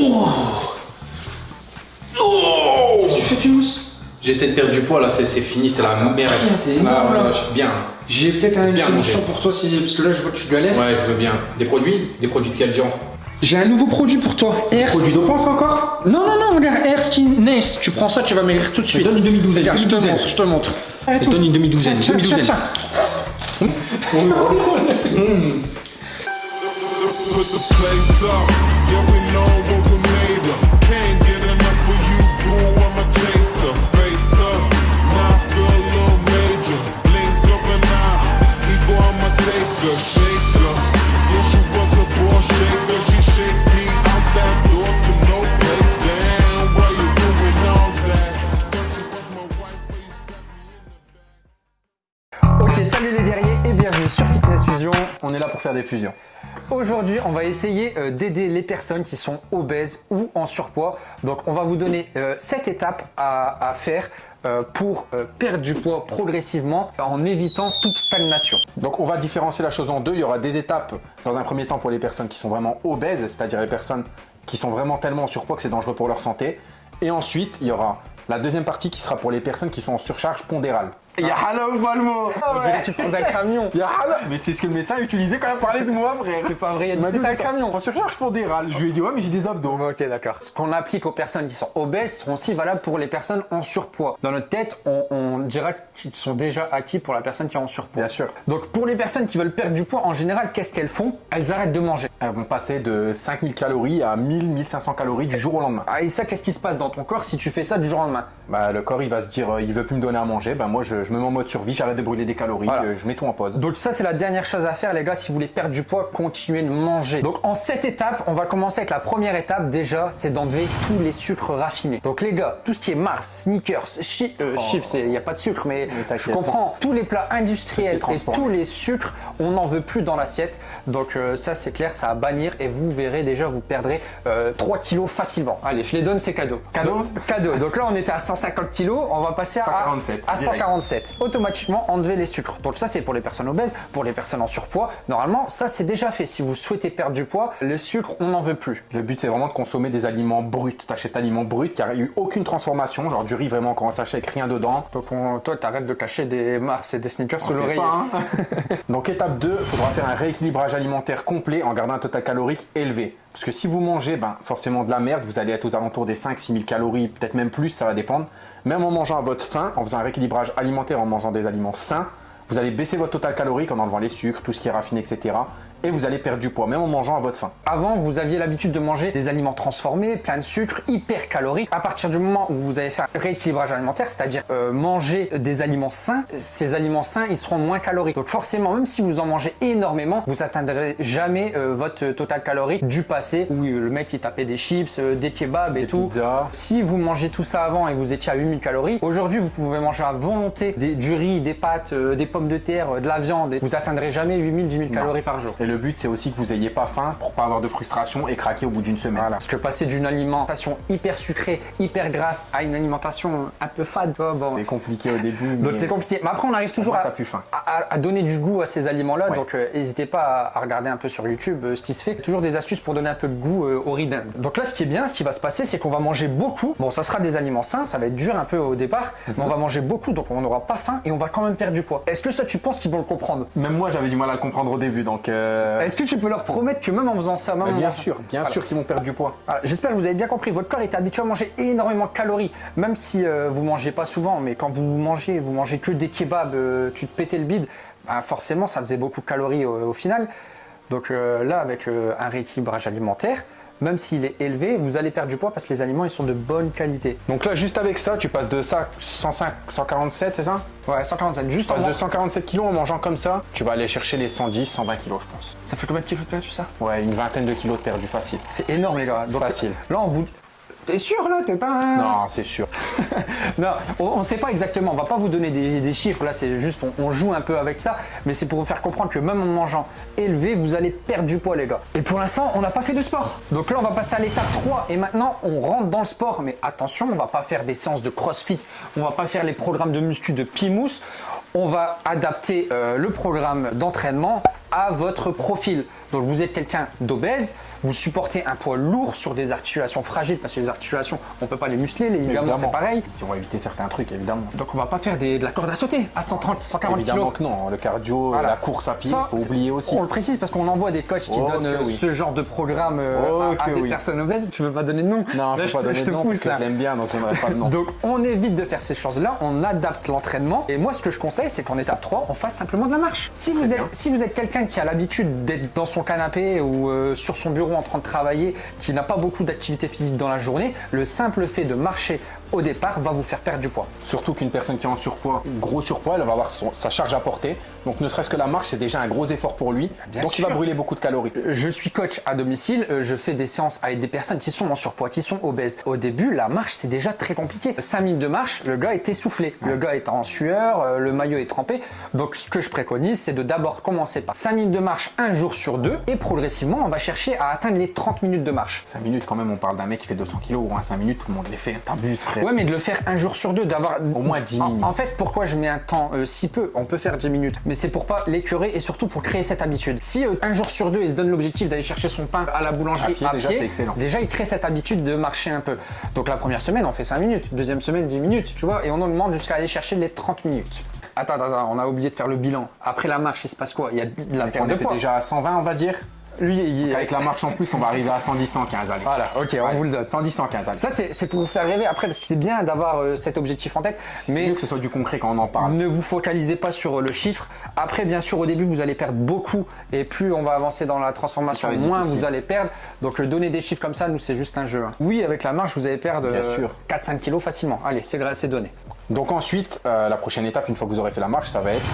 Oh Oh Qu'est-ce que tu fais, Pimous J'essaie de perdre du poids là, c'est fini, c'est la merde. rien, t'es Ah, énorme, ouais, là. ouais, je- bien. J'ai peut-être une Bien solution pour toi, si... parce que là, je vois que tu galères. Ouais, je veux bien. Des produits? Des produits de quel genre? J'ai un nouveau produit pour toi. Air... Produits dopants encore? Non, non, non, regarde, Air Skin Nice. Tu prends ça, tu vas maigrir tout de suite. donne une demi-douzaine, Regarde, je te demi-douzaine. montre, je te montre. Je te donne une demi-douzaine, Tiens, tiens, demi-douzaine. Aujourd'hui, on va essayer euh, d'aider les personnes qui sont obèses ou en surpoids. Donc, on va vous donner 7 étapes à, faire euh, pour euh, perdre du poids progressivement en évitant toute stagnation. Donc on va différencier la chose en deux. Il y aura des étapes dans un premier temps pour les personnes qui sont vraiment obèses, c'est-à-dire les personnes qui sont vraiment tellement en surpoids que c'est dangereux pour leur santé. Et ensuite, il y aura la deuxième partie qui sera pour les personnes qui sont en surcharge pondérale. Il y a Hala ou pas le mot On dirait que tu prends d'un camion. Il y a Hala Mais c'est ce que le médecin a utilisé quand il parlait de moi, frère C'est pas vrai, il a dit un camion. En surcharge pondérale. Je lui ai dit ouais mais j'ai des abdos. Ok, d'accord. Ce qu'on applique aux personnes qui sont obèses seront aussi valables pour les personnes en surpoids. Dans notre tête, on, on dira qu'ils sont déjà acquis pour la personne qui est en surpoids. Bien sûr. Donc pour les personnes qui veulent perdre du poids, en général, qu'est-ce qu'elles font? Elles arrêtent de manger. Elles vont passer de 5000 calories à 1000, 1500 calories du jour au lendemain. Ah, et ça, qu'est-ce qui se passe dans ton corps si tu fais ça du jour au lendemain? Bah, le corps il va se dire euh, il veut plus me donner à manger, bah moi je, je me mets en mode survie, j'arrête de brûler des calories, Voilà. euh, je mets tout en pause. Donc ça, c'est la dernière chose à faire, les gars, si vous voulez perdre du poids, continuez de manger. Donc en cette étape, on va commencer avec la première étape, déjà, c'est d'enlever tous les sucres raffinés. Donc les gars, tout ce qui est Mars, sneakers, chi- euh, chips, il n'y a pas de sucre, mais je comprends, tous les plats industriels et tous les sucres, on n'en veut plus dans l'assiette. Donc euh, ça, c'est clair, ça à bannir et vous verrez déjà, vous perdrez euh, 3 kilos facilement. Allez, je les donne, c'est cadeau. Cadeau Cadeau. Donc là, on était à 150 kilos, on va passer à, 147, à direct. 147. Automatiquement, enlever les sucres. Donc ça, c'est pour les personnes obèses, pour les personnes en surpoids. Normalement, ça, c'est déjà fait. Si vous souhaitez perdre du poids, le sucre, on n'en veut plus. Le but c'est vraiment de consommer des aliments bruts. T'achètes aliments bruts qui a eu aucune transformation, genre du riz vraiment quand on sachet avec rien dedans. Donc on- toi, t'arrêtes de cacher des Mars et des sneakers sous pas, hein. Donc étape 2, il faudra faire un rééquilibrage alimentaire complet en gardant un total calorique élevé. Parce que si vous mangez ben, forcément de la merde, vous allez être aux alentours des 5-6 000 calories, peut-être même plus, ça va dépendre. Même en mangeant à votre faim, en faisant un rééquilibrage alimentaire, en mangeant des aliments sains, vous allez baisser votre total calorique en enlevant les sucres, tout ce qui est raffiné, etc. Et vous allez perdre du poids, même en mangeant à votre faim. Avant, vous aviez l'habitude de manger des aliments transformés, plein de sucre, hyper caloriques. À partir du moment où vous allez faire un rééquilibrage alimentaire, c'est-à-dire euh, manger des aliments sains, ces aliments sains, ils seront moins caloriques. Donc forcément, même si vous en mangez énormément, vous atteindrez jamais euh, votre total calorique du passé où euh, le mec il tapait des chips, euh, des kebabs et Des tout. pizzas. Si vous mangez tout ça avant et vous étiez à 8000 calories, aujourd'hui vous pouvez manger à volonté des- du riz, des pâtes, euh, des pommes de terre, euh, de la viande. Et vous atteindrez jamais 8000, 10 000 calories par jour. Et le but c'est aussi que vous ayez pas faim pour pas avoir de frustration et craquer au bout d'une semaine. Parce que passer d'une alimentation hyper sucrée, hyper grasse à une alimentation un peu fade, oh, bon. C'est compliqué au début. donc c'est compliqué. Mais après, on arrive toujours à, faim. donner du goût à ces aliments-là. Ouais. Donc euh, n'hésitez pas à, regarder un peu sur YouTube euh, ce qui se fait. Toujours des astuces pour donner un peu de goût euh, au riz. Donc là, ce qui est bien, ce qui va se passer, c'est qu'on va manger beaucoup. Bon, ça sera des aliments sains, ça va être dur un peu au départ, mais on va manger beaucoup, donc on n'aura pas faim et on va quand même perdre du poids. Est-ce que ça, tu penses qu'ils vont le comprendre? Même moi j'avais du mal à le comprendre au début donc. euh, Est-ce que tu peux leur promettre que même en faisant ça, en bien sûr, bien Voilà. sûr qu'ils vont perdre du poids. Voilà, J'espère que vous avez bien compris. Votre corps est habitué à manger énormément de calories, même si euh, vous mangez pas souvent. Mais quand vous mangez, vous mangez que des kebabs, euh, tu te pétais le bide, bah, forcément ça faisait beaucoup de calories au, au final. Donc euh, là, avec euh, un rééquilibrage alimentaire, même s'il est élevé, vous allez perdre du poids parce que les aliments ils sont de bonne qualité. Donc là juste avec ça tu passes de ça 105, 147 c'est ça? Ouais, 147, juste en de mangeant. 147 kilos en mangeant comme ça, tu vas aller chercher les 110, 120 kilos je pense. Ça fait combien de kilos de perdu ça? Ouais, une vingtaine de kilos de perdu facile. C'est énorme les gars. Donc, Facile. Là on vous. T'es sûr là T'es pas. un- Non, c'est sûr. Non, on ne sait pas exactement. On va pas vous donner des, chiffres. Là, c'est juste, on, joue un peu avec ça. Mais c'est pour vous faire comprendre que même en mangeant élevé, vous allez perdre du poids, les gars. Et pour l'instant, on n'a pas fait de sport. Donc là, on va passer à l'étape 3. Et maintenant, on rentre dans le sport. Mais attention, on va pas faire des séances de crossfit. On va pas faire les programmes de muscu de Pimous. On va adapter euh, le programme d'entraînement à votre profil. Donc vous êtes quelqu'un d'obèse, vous supportez un poids lourd sur des articulations fragiles parce que les articulations, on peut pas les muscler, les ligaments c'est pareil. On va éviter certains trucs, évidemment. Donc on va pas faire des- de la corde à sauter à 130, 140 Évidemment kilos. que non, le cardio, Voilà. la course à pied, il faut oublier aussi. On le précise parce qu'on envoie des coachs qui donnent euh, oui. ce genre de programme euh, Ok, à, à des oui. personnes obèses. Tu veux pas donner de nom? Non, Là, je je peux pas te, donner de parce pousse que là. je l'aime bien, donc donnerai pas de nom. Donc on évite de faire ces choses-là, on adapte l'entraînement. Et moi ce que je conseille c'est qu'en étape 3, on fasse simplement de la marche. Si vous êtes, si vous êtes quelqu'un qui a l'habitude d'être dans son canapé ou euh, sur son bureau en train de travailler, qui n'a pas beaucoup d'activité physique dans la journée, le simple fait de marcher au départ va vous faire perdre du poids. Surtout qu'une personne qui est en surpoids, gros surpoids, elle va avoir son- sa charge à porter. Donc ne serait-ce que la marche, c'est déjà un gros effort pour lui. Bien donc il va brûler beaucoup de calories. Je suis coach à domicile, euh, je fais des séances avec des personnes qui sont en surpoids, qui sont obèses. Au début, la marche, c'est déjà très compliqué. 5 minutes de marche, le gars est essoufflé, le gars est en sueur, euh, le maillot est trempé. Donc ce que je préconise, c'est de d'abord commencer par 5 minutes de marche un jour sur deux et progressivement, on va chercher à atteindre les 30 minutes de marche. 5 minutes quand même, on parle d'un mec qui fait 200 kilos ou un 5 minutes, tout le monde les fait. T'abuses frère. Ouais, mais de le faire un jour sur deux, d'avoir Au moins 10 En- minutes. En, fait, pourquoi je mets un temps euh, si peu? On peut faire 10 minutes, mais c'est pour pas l'écœurer et surtout pour créer cette habitude. Si euh, un jour sur deux, il se donne l'objectif d'aller chercher son pain à la boulangerie À pied, déjà, c'est excellent. déjà, il crée cette habitude de marcher un peu. Donc la première semaine, on fait 5 minutes, deuxième semaine 10 minutes, tu vois, et on augmente jusqu'à aller chercher les 30 minutes. Attends, attends, on a oublié de faire le bilan. Après la marche, il se passe quoi? Il y a de la on perte de était poids. déjà à 120, on va dire? Lui, il. Avec la marche en plus, on va arriver à 110, 115. Allez. Voilà, ok, on vous le donne. 110, 115. Allez. Ça, c'est pour vous faire rêver après, parce que c'est bien d'avoir euh, cet objectif en tête, mais mieux que ce soit du concret quand on en parle. Ne vous focalisez pas sur le chiffre. Après, bien sûr, au début, vous allez perdre beaucoup. Et plus on va avancer dans la transformation, moins vous allez perdre. Donc, le donner des chiffres comme ça, nous, c'est juste un jeu. hein. Oui, avec la marche, vous allez perdre euh, sûr. 4-5 kilos facilement. Allez, c'est donné. Donc ensuite, euh, la prochaine étape, une fois que vous aurez fait la marche, ça va être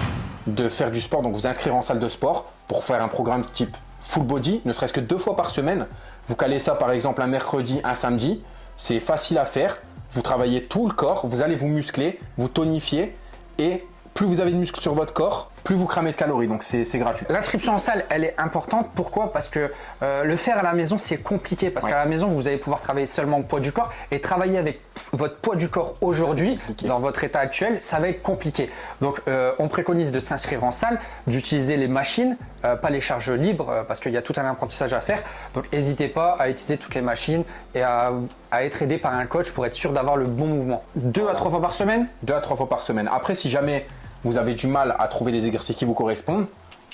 de faire du sport, donc vous inscrire en salle de sport pour faire un programme type full body, ne serait-ce que deux fois par semaine. Vous calez ça par exemple un mercredi, un samedi. C'est facile à faire. Vous travaillez tout le corps, vous allez vous muscler, vous tonifier et plus vous avez de muscles sur votre corps, plus vous cramez de calories. Donc c'est gratuit. L'inscription en salle, elle est importante. Pourquoi? Parce que euh, le faire à la maison, c'est compliqué. Parce Ouais. qu'à la maison, vous allez pouvoir travailler seulement au poids du corps et travailler avec votre poids du corps aujourd'hui, dans votre état actuel, ça va être compliqué. Donc, euh, on préconise de s'inscrire en salle, d'utiliser les machines, euh, pas les charges libres, parce qu'il y a tout un apprentissage à faire. Donc, n'hésitez pas à utiliser toutes les machines et à, à être aidé par un coach pour être sûr d'avoir le bon mouvement. Deux à trois fois par semaine? Deux à trois fois par semaine. Après, si jamais vous avez du mal à trouver des exercices qui vous correspondent,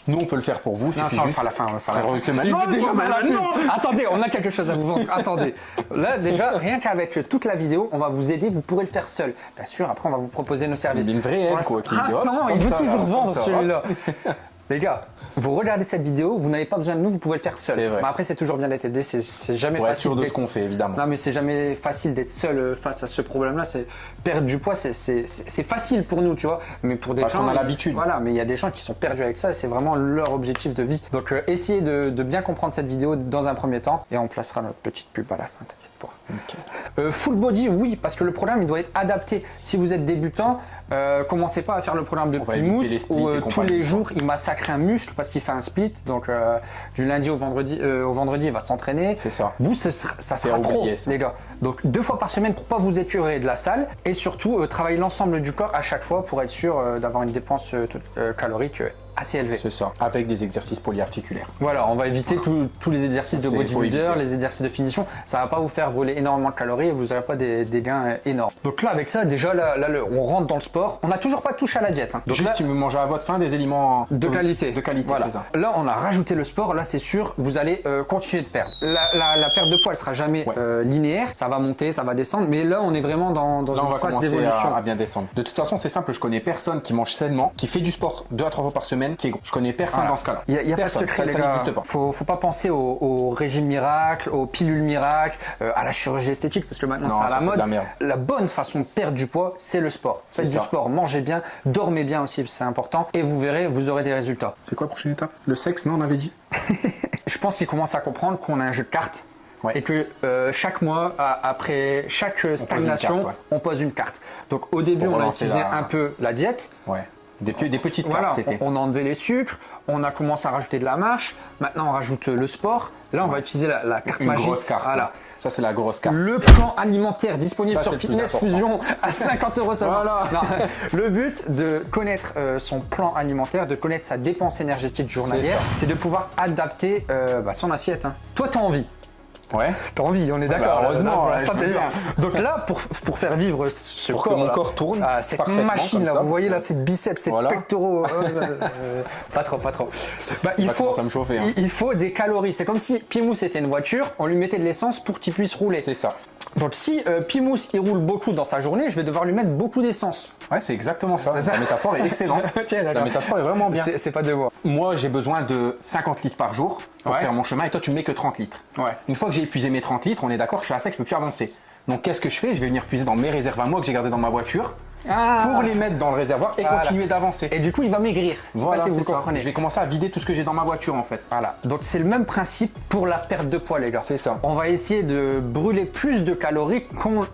nous on peut le faire pour vous. Non, ça on le fera à la fin. on le fera à la Frérot, fin. c'est maintenant, Non, déjà, non, non, Attendez, on a quelque chose à vous vendre. Attendez. Là, déjà, rien qu'avec toute la vidéo, on va vous aider. Vous pourrez le faire seul. Bien sûr, après, on va vous proposer nos services. Une vraie Pour aide, quoi, l'instant- qui- hop, Attends, il veut ça, toujours vendre celui-là. Les gars, vous regardez cette vidéo, vous n'avez pas besoin de nous, vous pouvez le faire seul. Vrai. Mais après, c'est toujours bien d'être aidé. C'est- jamais être facile. sûr de ce qu'on fait, évidemment. Non, mais c'est jamais facile d'être seul euh, face à ce problème-là. C'est perdre du poids, c'est- facile pour nous, tu vois. Mais pour des Parce gens, qu'on a l'habitude. Voilà, mais il y a des gens qui sont perdus avec ça. et C'est vraiment leur objectif de vie. Donc, euh, essayez de, de bien comprendre cette vidéo dans un premier temps, et on placera notre petite pub à la fin. T'inquiète pas. Euh, full body, oui, parce que le programme il doit être adapté. Si vous êtes débutant, euh, commencez pas à faire le programme de splits où euh, tous les jours il massacre un muscle parce qu'il fait un split. Donc euh, du lundi au vendredi, au vendredi il va s'entraîner. C'est ça. Vous, ce sera- ça sera trop, ça. les gars. Donc deux fois par semaine pour pas vous épurer de la salle et surtout travailler l'ensemble du corps à chaque fois pour être sûr d'avoir une dépense calorique assez élevée. C'est ça, avec des exercices polyarticulaires. Voilà, on va éviter tous- tous les exercices de bodybuilder, les exercices de finition. Ça va pas vous faire brûler énormément de calories et vous n'aurez pas des, des gains euh, énormes. Donc là, avec ça, déjà, là, on rentre dans le sport. On n'a toujours pas touché à la diète. hein. Donc Juste, là, tu me manges à votre faim des aliments de qualité. De qualité, voilà. ça. Là, on a rajouté le sport. Là, c'est sûr, vous allez euh, continuer de perdre. La, la- la perte de poids, elle sera jamais Ouais. euh, linéaire. Ça va monter, ça va descendre. Mais là, on est vraiment dans, dans Là, on une phase d'évolution. à, à bien descendre. De toute façon, c'est simple. Je connais personne qui mange sainement, qui fait du sport deux à trois fois par semaine, qui est gros. Je connais personne Voilà. dans ce cas-là. Il n'y a, a pas de Personne. secret, Ça, n'existe pas. Faut, faut pas penser au, au régime miracle, aux pilules miracles, euh, à la chirurgie esthétique, parce que maintenant c'est à la mode. la bonne façon de perdre du poids, c'est le sport. Faites du ça. sport, mangez bien, dormez bien aussi, c'est important, et vous verrez, vous aurez des résultats. C'est quoi la prochaine étape? Le sexe, non, on avait dit? Je pense qu'ils commencent à comprendre qu'on a un jeu de cartes. Ouais. Et que euh, chaque mois, à- après chaque stagnation, carte, ouais. on pose une carte. Donc au début, Pour on a utilisé la- un peu la diète. Ouais. Des, des petites Voilà, cartes, c'était. on, on a enlevé les sucres, on a commencé à rajouter de la marche, maintenant on rajoute le sport. Là, on va utiliser la, la carte Une magique. grosse carte. Voilà. Ça, c'est la grosse carte. Le plan alimentaire disponible Ça, sur Fitness. Fusion à 50 euros seulement. Voilà. Le but de connaître euh, son plan alimentaire, de connaître sa dépense énergétique journalière, c'est de pouvoir adapter euh, bah, son assiette. hein. Toi, tu as envie. Ouais. T'as envie, on est d'accord. bah, heureusement, Là, pour bien. Donc là, pour, pour faire vivre ce Pour que corps, mon là, corps tourne ah, cette machine là, vous voyez là, ces biceps, ces Voilà. pectoraux, euh, euh, pas trop, pas trop. Bah, il faut, me chauffer, hein. il, il faut des calories. C'est comme si Pimous était une voiture, on lui mettait de l'essence pour qu'il puisse rouler. C'est ça. Donc si euh, Pimous il roule beaucoup dans sa journée, je vais devoir lui mettre beaucoup d'essence. Ouais, c'est exactement ça. C'est ça. La métaphore est excellente. Tiens, La métaphore est vraiment bien. C'est pas de moi. Moi, j'ai besoin de 50 litres par jour pour Ouais. faire mon chemin et toi, tu me mets que 30 litres. Ouais. Une fois que j'ai épuisé mes 30 litres, on est d'accord, je suis à sec, je peux plus avancer. Donc, qu'est-ce que je fais? Je vais venir puiser dans mes réserves à moi que j'ai gardées dans ma voiture Ah. pour les mettre dans le réservoir et Voilà. continuer d'avancer. Et du coup, il va maigrir. Voilà, si vous ça. comprenez. Je vais commencer à vider tout ce que j'ai dans ma voiture en fait. Voilà. Donc c'est le même principe pour la perte de poids, les gars. C'est ça. On va essayer de brûler plus de calories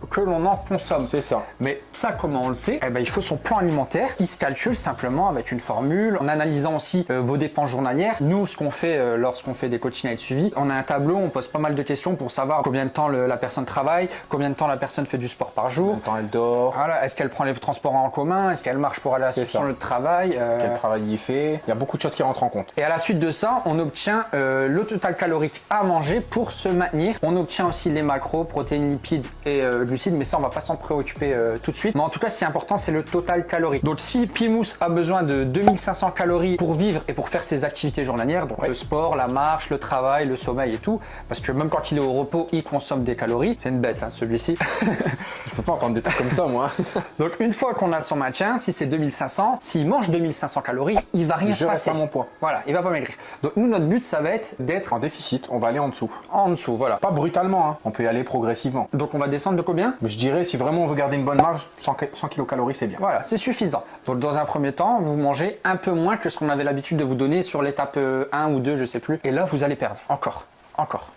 que l'on en consomme. C'est ça. Mais ça, comment on le sait Eh ben, il faut son plan alimentaire. Il se calcule simplement avec une formule, en analysant aussi euh, vos dépenses journalières. Nous, ce qu'on fait euh, lorsqu'on fait des coachings avec suivi, on a un tableau, on pose pas mal de questions pour savoir combien de temps le- la personne travaille, combien de temps la personne fait du sport par jour. même temps, elle dort, Voilà, est-ce qu'elle prend les transports en commun Est-ce qu'elle marche pour aller à son lieu de travail Euh, quel travail il fait. Il y a beaucoup de choses qui rentrent en compte. et à la suite de ça, on obtient euh, le total calorique à manger pour se maintenir. On obtient aussi les macros, protéines, lipides et euh, glucides, mais ça, on va pas s'en préoccuper tout de suite. Mais en tout cas, ce qui est important, c'est le total calorique. Donc, si Pimous a besoin de 2500 calories pour vivre et pour faire ses activités journalières, donc le sport, la marche, le travail, le sommeil et tout, parce que même quand il est au repos, il consomme des calories. C'est une bête, hein, celui-ci. Je peux pas entendre des trucs comme ça, moi. donc, une fois qu'on a son maintien, si c'est 2500, s'il mange 2500 calories, il va rien Je se reste passer. à mon poids. Voilà, il va pas maigrir. Donc, nous, notre but, ça va être d'être En déficit, on va aller en dessous. en dessous, voilà. Pas brutalement, hein. on peut y aller progressivement. Donc on va descendre de combien? Mais je dirais, si vraiment on veut garder une bonne marge, 100, ca- 100 kilocalories, c'est bien. Voilà, c'est suffisant. Donc dans un premier temps, vous mangez un peu moins que ce qu'on avait l'habitude de vous donner sur l'étape euh, 1 ou 2, je sais plus. Et là, vous allez perdre. Encore. Encore.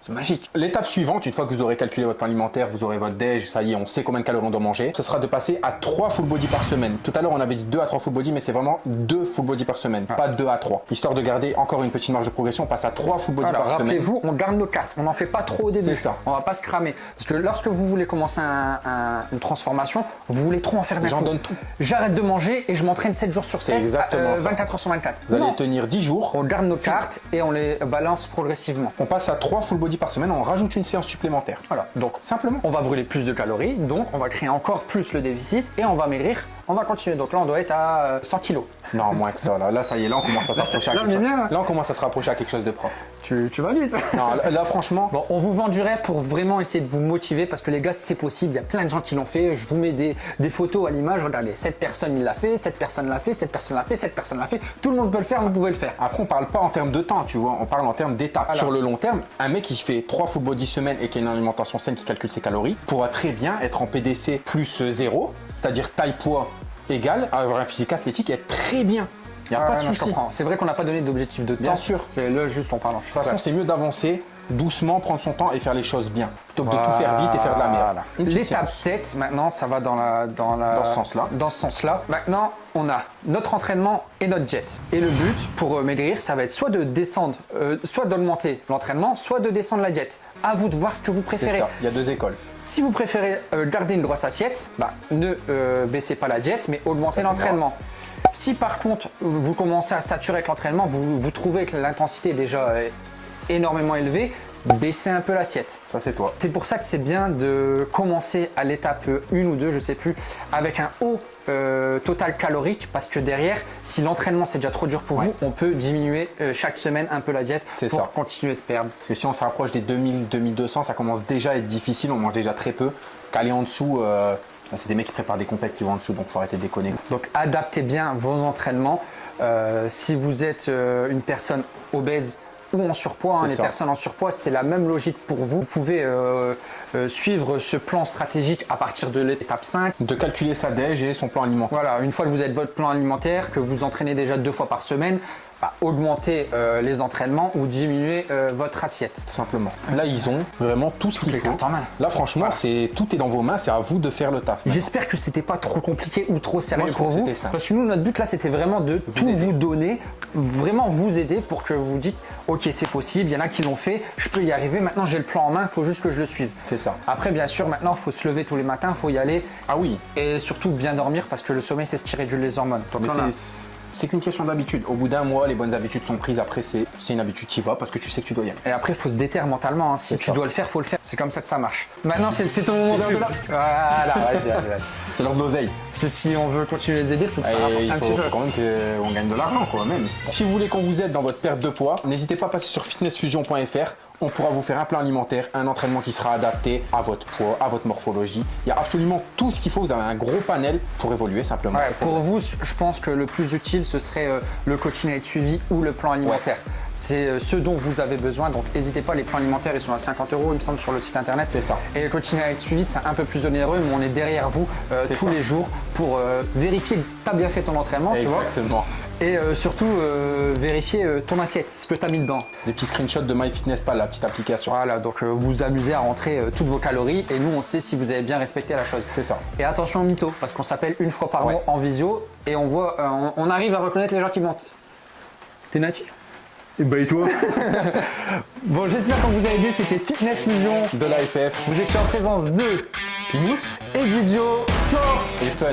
C'est magique. L'étape suivante, une fois que vous aurez calculé votre plan alimentaire, vous aurez votre déj, ça y est, on sait combien de calories on doit manger, ce sera de passer à 3 full body par semaine. Tout à l'heure, on avait dit 2 à 3 full body, mais c'est vraiment 2 full body par semaine, pas 2 à 3. Histoire de garder encore une petite marge de progression, on passe à 3 full body Alors par semaine. rappelez-vous, on garde nos cartes. On n'en fait pas trop au début. C'est ça. On va pas se cramer. Parce que lorsque vous voulez commencer un- un- une transformation, vous voulez trop en faire d'un J'en donne tout. J'arrête de manger et je m'entraîne 7 jours sur C'est 7, exactement ça. 24 heures sur 24. Vous allez tenir 10 jours, On garde nos cartes et on les balance progressivement. on passe à 3 full body par semaine, on rajoute une séance supplémentaire. Voilà. Donc Simplement. on va brûler plus de calories, donc on va créer encore plus le déficit et on va maigrir. On va continuer. Donc là, on doit être à euh, 100 kilos. Non, moins que ça. Là, là ça y est, là on commence à s'approcher à quelque chose. bien. Là, on commence à se rapprocher à quelque chose de propre. Tu, tu vas vite. Non, là, là, franchement, Bon, on vous vend du rêve pour vraiment essayer de vous motiver parce que les gars, c'est possible. Il y a plein de gens qui l'ont fait. Je vous mets des, des photos à l'image. Regardez, cette personne il l'a fait, cette personne l'a fait, cette personne l'a fait, cette personne l'a fait. Tout le monde peut le faire, vous pouvez le faire. Après, on parle pas en termes de temps, tu vois, on parle en termes d'étapes. Sur le long terme, un mec qui fait 3 full body semaine et qui a une alimentation saine, qui calcule ses calories, pourra très bien être en PDC plus 0, c'est-à-dire taille-poids égal, avoir un physique athlétique et être très bien. Il n'y a Ah pas ouais, de souci. De. C'est vrai qu'on n'a pas donné d'objectif de temps. Bien sûr. C'est là juste en parlant. Suis toute façon, c'est mieux d'avancer doucement, prendre son temps et faire les choses bien, plutôt que de tout faire vite et faire de la merde. L'étape séance. 7, maintenant, ça va dans, la, dans, la, Dans ce sens-là. Dans ce sens-là. Maintenant, on a notre entraînement et notre jet. Et le but pour euh, maigrir, ça va être soit de descendre, euh, soit d'augmenter l'entraînement, soit de descendre la jet. À vous de voir ce que vous préférez. ça, il y a deux écoles. Si vous préférez euh, garder une grosse assiette, bah, ne euh, baissez pas la jet, mais augmentez l'entraînement. Si par contre vous commencez à saturer avec l'entraînement, vous, vous trouvez que l'intensité est déjà énormément élevée, baissez un peu l'assiette. Ça, c'est toi. C'est pour ça que c'est bien de commencer à l'étape 1 ou 2, je sais plus, avec un haut euh, total calorique parce que derrière, si l'entraînement c'est déjà trop dur pour vous, on peut diminuer euh, chaque semaine un peu la diète pour ça. continuer de perdre. Parce que si on se rapproche des 2000, 2200, ça commence déjà à être difficile, on mange déjà très peu. Qu'aller en dessous, euh, c'est des mecs qui préparent des compètes qui vont en dessous, donc faut arrêter de déconner. Donc adaptez bien vos entraînements. Euh, si vous êtes euh, une personne obèse ou en surpoids, hein, les ça. personnes en surpoids, c'est la même logique pour vous. Vous pouvez euh, euh, suivre ce plan stratégique à partir de l'étape 5. De calculer sa déj et son plan alimentaire. Voilà, une fois que vous avez votre plan alimentaire, que vous entraînez déjà deux fois par semaine, bah, augmenter euh, les entraînements ou diminuer euh, votre assiette. Tout simplement. Là, ils ont vraiment tout ce qu'il faut. cartes en main. Là, franchement, c'est tout est dans vos mains. C'est à vous de faire le taf. J'espère que c'était pas trop compliqué ou trop sérieux Moi, pour vous. Parce que nous, notre but là, c'était vraiment de tout aider. vous donner, vraiment vous aider pour que vous dites Ok, c'est possible, il y en a qui l'ont fait, je peux y arriver, maintenant j'ai le plan en main, il faut juste que je le suive. C'est ça. Après, bien sûr, maintenant, il faut se lever tous les matins, il faut y aller. Ah oui. Et surtout bien dormir parce que le sommeil, c'est ce qui réduit les hormones. Donc, C'est- qu'une question d'habitude. Au bout d'un mois, les bonnes habitudes sont prises. Après, c'est une habitude qui va parce que tu sais que tu dois y aller. Et après, il faut se déterre mentalement. hein. Si tu ça. dois le faire, faut le faire. C'est comme ça que ça marche. Maintenant, c'est ton moment de la- Voilà, vas-y, vas-y. C'est l'heure de l'oseille. Parce que si on veut continuer les aider, il faut que ça il un faut, faut quand même qu'on gagne de l'argent, quoi, même. Si vous voulez qu'on vous aide dans votre perte de poids, n'hésitez pas à passer sur fitnessfusion.fr. On pourra vous faire un plan alimentaire, un entraînement qui sera adapté à votre poids, à votre morphologie. Il y a absolument tout ce qu'il faut. Vous avez un gros panel pour évoluer simplement. Ouais, pour vous, je pense que le plus utile, ce serait euh, le coaching avec suivi ou le plan alimentaire. C'est euh, ce dont vous avez besoin. Donc, n'hésitez pas. Les plans alimentaires, ils sont à 50 euros, il me semble, sur le site internet. C'est ça. Et le coaching avec suivi, c'est un peu plus onéreux, mais on est derrière vous euh, tous ça. les jours pour vérifier que tu as bien fait ton entraînement, tu vois. Et euh, surtout, euh, vérifier euh, ton assiette, ce que tu as mis dedans. Des petits screenshots de MyFitnessPal, la petite application. Voilà, donc euh, vous vous amusez à rentrer euh, toutes vos calories et nous, on sait si vous avez bien respecté la chose. C'est ça. Et attention au mytho, parce qu'on s'appelle une fois par Ouais. mois en visio et on voit, euh, on, on arrive à reconnaître les gens qui mentent. T'es natif Et bah et toi? Bon, j'espère qu'on vous a aidé, c'était Fitness Fusion. De l'AFF Vous étiez en présence de Pimous et Didio. Force et Fun.